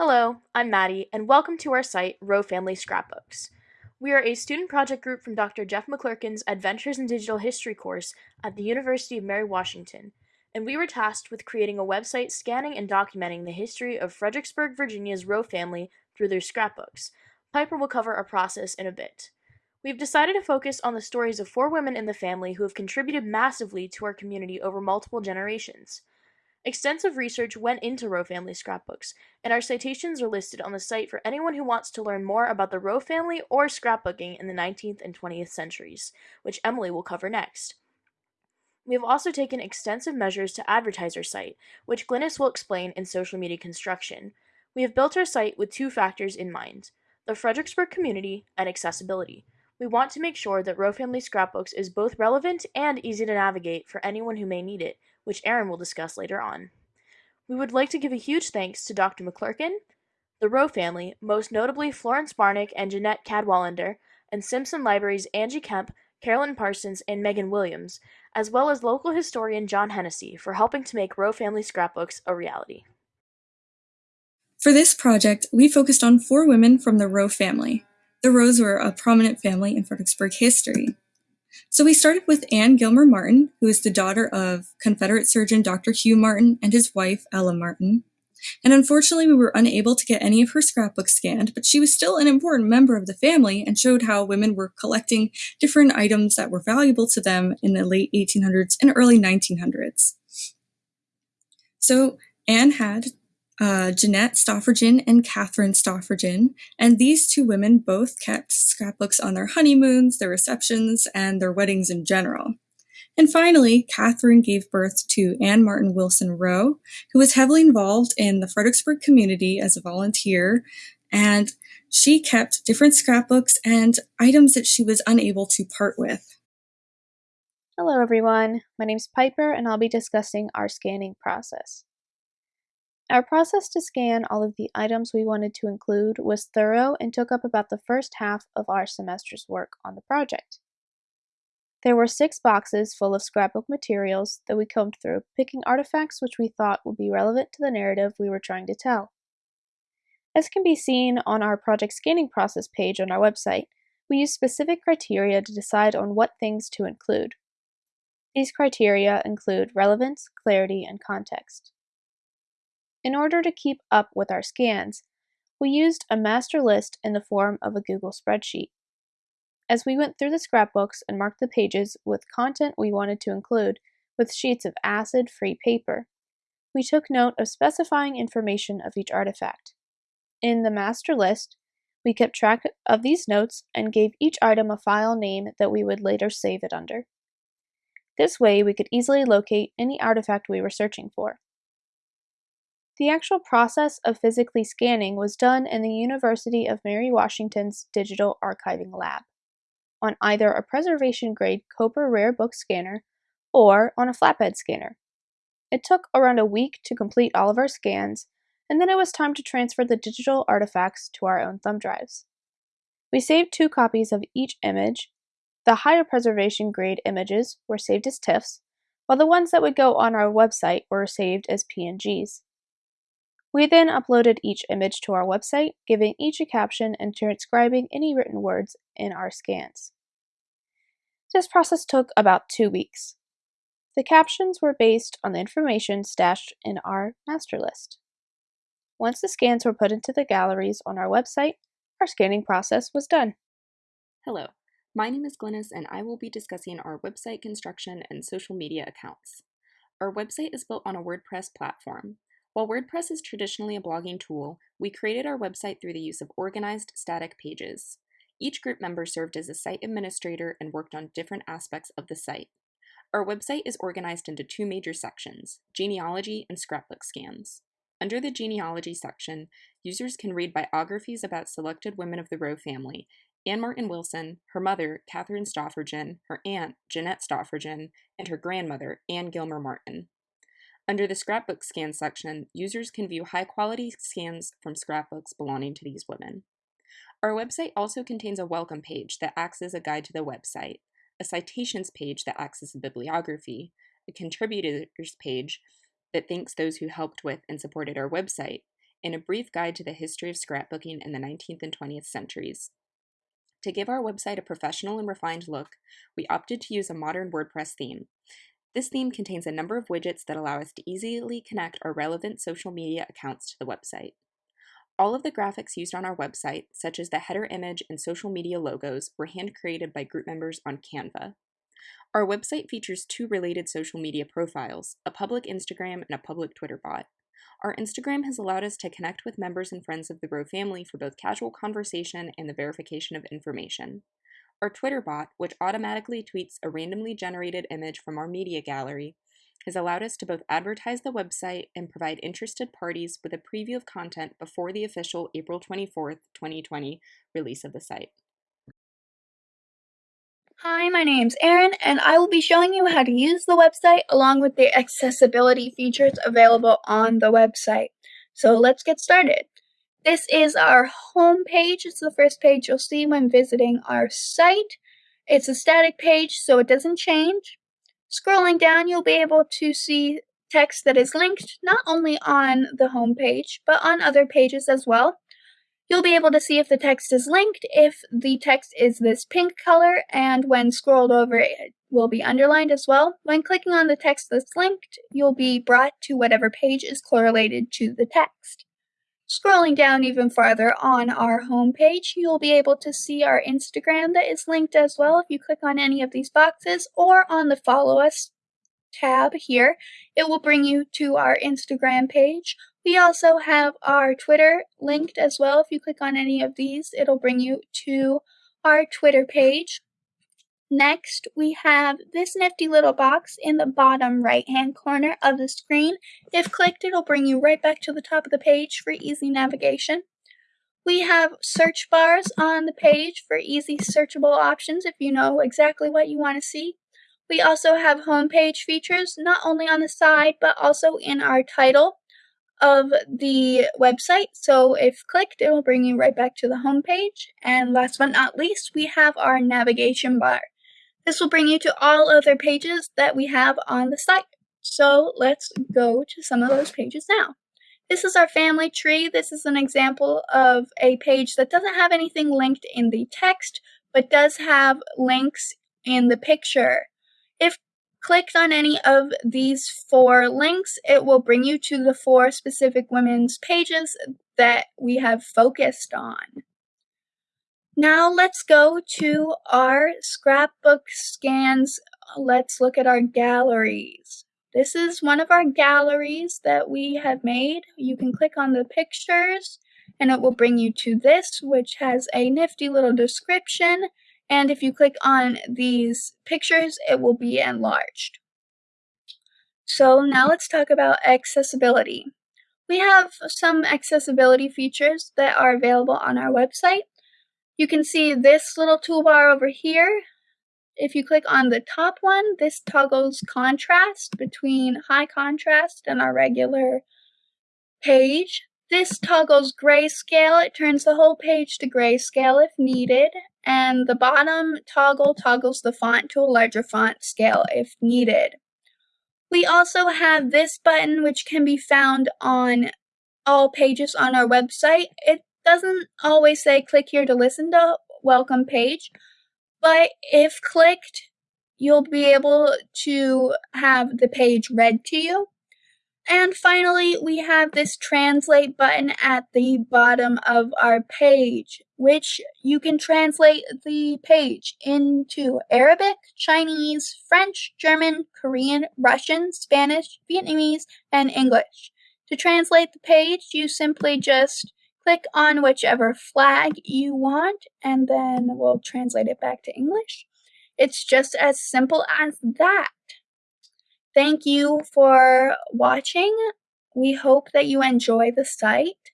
Hello, I'm Maddie, and welcome to our site, Rowe Family Scrapbooks. We are a student project group from Dr. Jeff McClurken's Adventures in Digital History course at the University of Mary Washington, and we were tasked with creating a website scanning and documenting the history of Fredericksburg, Virginia's Rowe family through their scrapbooks. Piper will cover our process in a bit. We've decided to focus on the stories of four women in the family who have contributed massively to our community over multiple generations. Extensive research went into Rowe family scrapbooks, and our citations are listed on the site for anyone who wants to learn more about the Rowe family or scrapbooking in the 19th and 20th centuries, which Emily will cover next. We have also taken extensive measures to advertise our site, which Glynis will explain in social media construction. We have built our site with two factors in mind the Fredericksburg community and accessibility. We want to make sure that Rowe Family Scrapbooks is both relevant and easy to navigate for anyone who may need it, which Aaron will discuss later on. We would like to give a huge thanks to Dr. McClurken, the Rowe family, most notably Florence Barnick and Jeanette Cadwallader, and Simpson Library's Angie Kemp, Carolyn Parsons, and Megan Williams, as well as local historian John Hennessy for helping to make Rowe Family Scrapbooks a reality. For this project, we focused on four women from the Rowe family. The Rowes were a prominent family in Fredericksburg history. So we started with Anne Gilmer Martin, who is the daughter of Confederate surgeon Dr. Hugh Martin and his wife, Ella Martin. And unfortunately, we were unable to get any of her scrapbooks scanned, but she was still an important member of the family and showed how women were collecting different items that were valuable to them in the late 1800s and early 1900s. So Anne had uh, Jeanette Stoffergen and Catherine Stoffergen, and these two women both kept scrapbooks on their honeymoons, their receptions, and their weddings in general. And finally, Catherine gave birth to Anne Martin Wilson Rowe, who was heavily involved in the Fredericksburg community as a volunteer, and she kept different scrapbooks and items that she was unable to part with. Hello everyone, my name is Piper and I'll be discussing our scanning process. Our process to scan all of the items we wanted to include was thorough and took up about the first half of our semester's work on the project. There were six boxes full of scrapbook materials that we combed through, picking artifacts which we thought would be relevant to the narrative we were trying to tell. As can be seen on our project scanning process page on our website, we use specific criteria to decide on what things to include. These criteria include relevance, clarity, and context. In order to keep up with our scans, we used a master list in the form of a Google spreadsheet. As we went through the scrapbooks and marked the pages with content we wanted to include with sheets of acid-free paper, we took note of specifying information of each artifact. In the master list, we kept track of these notes and gave each item a file name that we would later save it under. This way, we could easily locate any artifact we were searching for. The actual process of physically scanning was done in the University of Mary Washington's Digital Archiving Lab, on either a preservation-grade Cobra Rare Book scanner or on a flatbed scanner. It took around a week to complete all of our scans, and then it was time to transfer the digital artifacts to our own thumb drives. We saved two copies of each image. The higher preservation grade images were saved as TIFFs, while the ones that would go on our website were saved as PNGs. We then uploaded each image to our website, giving each a caption and transcribing any written words in our scans. This process took about two weeks. The captions were based on the information stashed in our master list. Once the scans were put into the galleries on our website, our scanning process was done. Hello, my name is Glynis and I will be discussing our website construction and social media accounts. Our website is built on a WordPress platform. While WordPress is traditionally a blogging tool, we created our website through the use of organized static pages. Each group member served as a site administrator and worked on different aspects of the site. Our website is organized into two major sections, genealogy and scrapbook scans. Under the genealogy section, users can read biographies about selected women of the Rowe family, Anne Martin Wilson, her mother, Catherine Stoffergen, her aunt, Jeanette Stoffergen, and her grandmother, Anne Gilmer Martin. Under the scrapbook scan section, users can view high-quality scans from scrapbooks belonging to these women. Our website also contains a welcome page that acts as a guide to the website, a citations page that acts as a bibliography, a contributors page that thanks those who helped with and supported our website, and a brief guide to the history of scrapbooking in the 19th and 20th centuries. To give our website a professional and refined look, we opted to use a modern WordPress theme. This theme contains a number of widgets that allow us to easily connect our relevant social media accounts to the website. All of the graphics used on our website, such as the header image and social media logos, were hand created by group members on Canva. Our website features two related social media profiles a public Instagram and a public Twitter bot. Our Instagram has allowed us to connect with members and friends of the Rowe family for both casual conversation and the verification of information. Our Twitter bot, which automatically tweets a randomly generated image from our media gallery, has allowed us to both advertise the website and provide interested parties with a preview of content before the official April 24th, 2020 release of the site. Hi, my name's Erin, and I will be showing you how to use the website along with the accessibility features available on the website. So let's get started. This is our home page. It's the first page you'll see when visiting our site. It's a static page, so it doesn't change. Scrolling down, you'll be able to see text that is linked not only on the home page, but on other pages as well. You'll be able to see if the text is linked, if the text is this pink color, and when scrolled over, it will be underlined as well. When clicking on the text that's linked, you'll be brought to whatever page is correlated to the text. Scrolling down even farther on our home page, you'll be able to see our Instagram that is linked as well if you click on any of these boxes or on the follow us tab here. It will bring you to our Instagram page we also have our Twitter linked as well. If you click on any of these, it'll bring you to our Twitter page. Next, we have this nifty little box in the bottom right hand corner of the screen. If clicked, it'll bring you right back to the top of the page for easy navigation. We have search bars on the page for easy searchable options if you know exactly what you want to see. We also have homepage features, not only on the side, but also in our title of the website. So if clicked, it will bring you right back to the home page. And last but not least, we have our navigation bar. This will bring you to all other pages that we have on the site. So let's go to some of those pages now. This is our family tree. This is an example of a page that doesn't have anything linked in the text, but does have links in the picture. If clicked on any of these four links, it will bring you to the four specific women's pages that we have focused on. Now let's go to our scrapbook scans. Let's look at our galleries. This is one of our galleries that we have made. You can click on the pictures and it will bring you to this, which has a nifty little description and if you click on these pictures, it will be enlarged. So now let's talk about accessibility. We have some accessibility features that are available on our website. You can see this little toolbar over here. If you click on the top one, this toggles contrast between high contrast and our regular page. This toggles grayscale. It turns the whole page to grayscale if needed, and the bottom toggle toggles the font to a larger font scale if needed. We also have this button which can be found on all pages on our website. It doesn't always say click here to listen to welcome page, but if clicked, you'll be able to have the page read to you. And finally, we have this translate button at the bottom of our page, which you can translate the page into Arabic, Chinese, French, German, Korean, Russian, Spanish, Vietnamese, and English. To translate the page, you simply just click on whichever flag you want, and then we'll translate it back to English. It's just as simple as that. Thank you for watching. We hope that you enjoy the site.